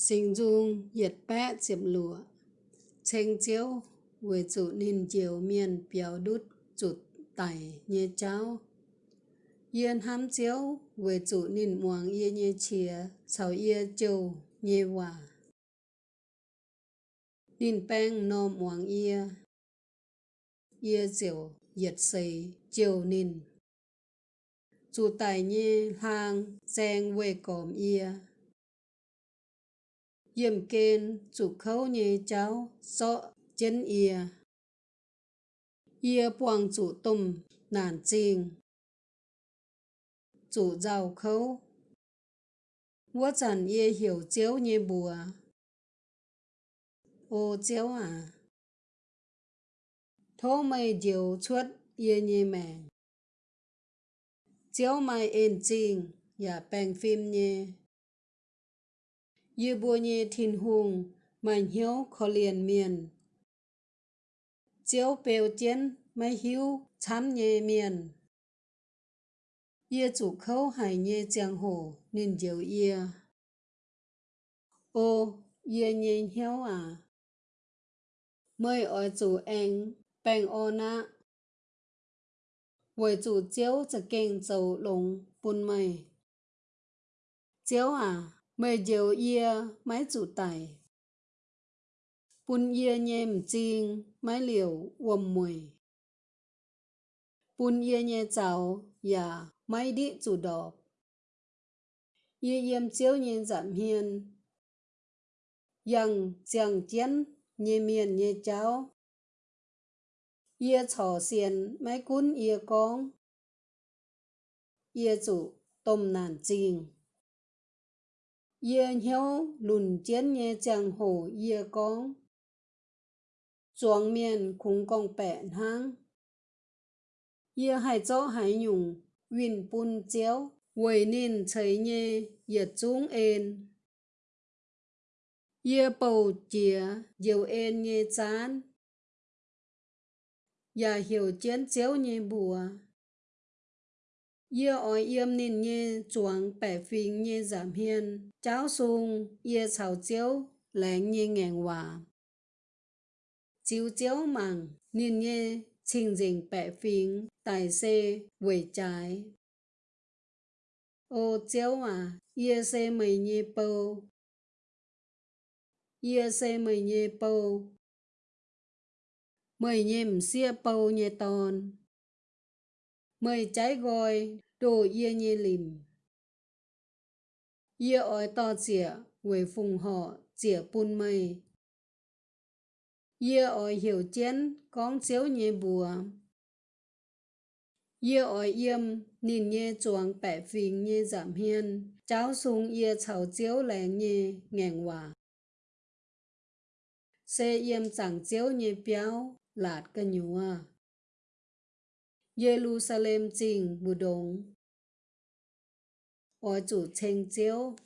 sinh dung nhiệt bé chiếm lụa. Tranh chiếu với chủ nín chiều miền biểu đút chuột tải như cháu. Yên hám chiếu với chủ nín muang yên như chìa chào yên châu như hòa. Nín beng nô muang yên yên chiều nhiệt xây chiều nín chủ tài như hàng giang về còm yên yếm kên chủ khâu nhé cháu sọ chân ia ia buông chủ tùm nản chinh chủ giàu khâu. Wo chẳng ia hiểu cháu nhé bùa. Ô cháu à. Thô mày điều chút ia nhé mẹ. Cháu mày ên chinh ya bèn phim nhé Ye bùa nhê thìn hùng, mà hiếu khó liền miền. Chiếu bèo chén, mà hiếu chám nhẹ miền. Ye chủ khâu hải nhẹ giang hồ, nên diệu ye. Ô, ye nhẹ hiếu à. mời ở chủ anh, bèn ô na. Với chủ chiếu cho kênh dầu lồng bùn mây. Chiếu à mày dầu ia mái chủ tài bún ia nhem chiên mái liều uầm mùi. Bún ia nhẹ chào ya dạ, mái đi chủ đỏ ia yếm chiếu nhẹ giảm hiền. Yang chàng chén nhẹ miền nhẹ cháo. Ia chò xiên mái cún ia con. Ia chủ tôm nàn chinh ye hiếu lùn chiến nhé chẳng hổ ye con chuang miền khung công bẹn hang ye hai cho hai nhung win pun chéo quầy nên thấy nhé ye chung en. Ye bầu chìa dầu en nhé chán. Ya hiểu chiến chéo nhé bùa. Ye oi yếm nên nhé chuang bẻ phình nhé giảm hiên, cháu sung ye chào chiếu lén nhé ngàn hòa. Chiếu chiếu màng nín nhé trình dình bẻ phình tài xê quẩy trái. Ô chiếu à, ye xê mày nhé bầu. Ye xê mày nhé bầu. Mày nhé mxia bầu nhé tòn mời trái gọi đồ yê nhê lìm. Yê ỏi to chĩa quầy phùng họ chĩa bùn mây. Yê ỏi hiểu chén con chiếu nhê bùa. Yê ỏi yếm nhìn nhê chuồng bẻ phình nhê giảm hiên. Cháu sung yê chào chiếu lẻ nhê ngàn hòa. Xe yêm chẳng chiếu nhê béo lạt cái nhúa Jerusalem chỉnh bù Đông, Ôi chủ chênh chiếu.